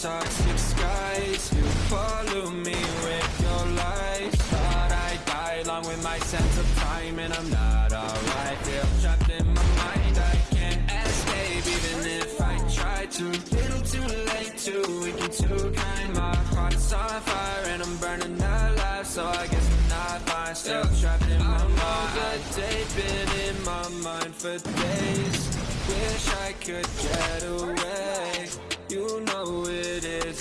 toxic skies. You follow me with your lies. Thought I die along with my sense of time And I'm not alright. Feel trapped in my mind. I can't escape even if I try to. Little too late, too weak and too kind. My heart's on fire and I'm burning alive. So I guess I'm not fine. Still trapped in my I'm the day been in my mind for days. Wish I could get away. You know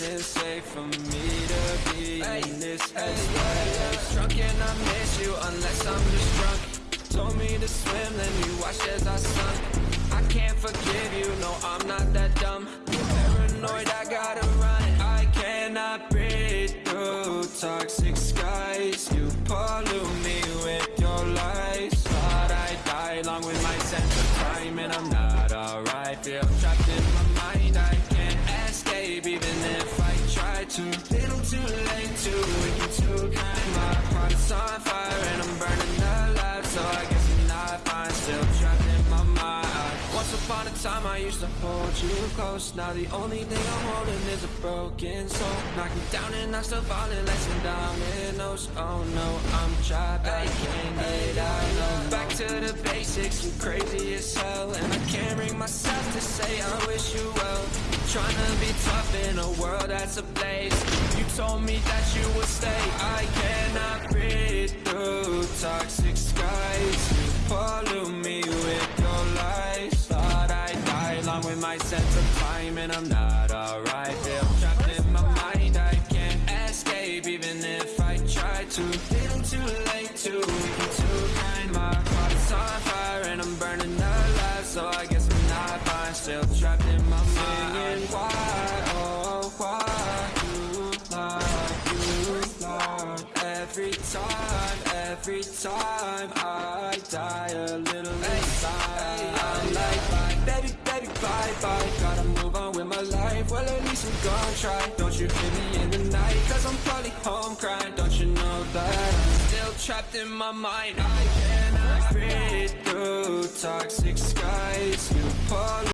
isn't safe for me to be in this headspace Drunk and I miss you unless I'm just drunk. Told me to swim, then you watched as I sunk. I can't forgive you, no I'm not that dumb. Paranoid, I gotta run. I cannot breathe through toxic skies. You pollute me with your lies. Thought I'd die along with my sense of time And I'm not alright, feel try to Little too late, too weak too kind My heart's on fire and I'm burning alive So I guess I'm not fine, still trapped in my mind. Once upon a time I used to hold you close. Now the only thing I'm holding is a broken soul. Knocking down and I'm still falling like some dominoes. Oh no, I'm trapped, I can't get out no. Back to the basics, I'm crazy as hell. And I can't bring myself to say I wish you well Trying to be tough in a world that's a place You told me that you would stay. I cannot breathe through toxic skies. You pollute me with your lies. Thought I'd die along with my sense of time And I'm not alright. Feel trapped in my mind. I can't escape even if I try to. Little too late, weak and too kind. My heart's on fire and I'm burning alive. So I guess I'm not fine. Still trapped in my mind Every time, every time I die a little inside. I'm like, bye, baby, baby, bye, bye. Gotta move on with my life, well at least I'm gonna try. Don't you hear me in the night, cause I'm probably home crying. Don't you know that I'm still trapped in my mind? I cannot breathe through toxic skies. You pull